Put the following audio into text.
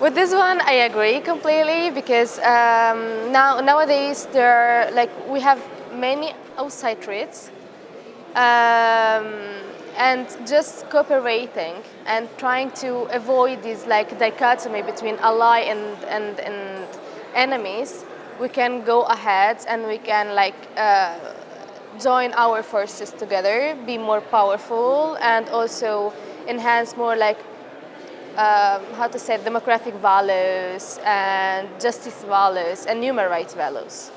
With this one, I agree completely because um, now nowadays there like we have many outside threats, um, and just cooperating and trying to avoid this like dichotomy between ally and and, and enemies, we can go ahead and we can like. Uh, join our forces together, be more powerful, and also enhance more like um, how to say democratic values and justice values and human rights values.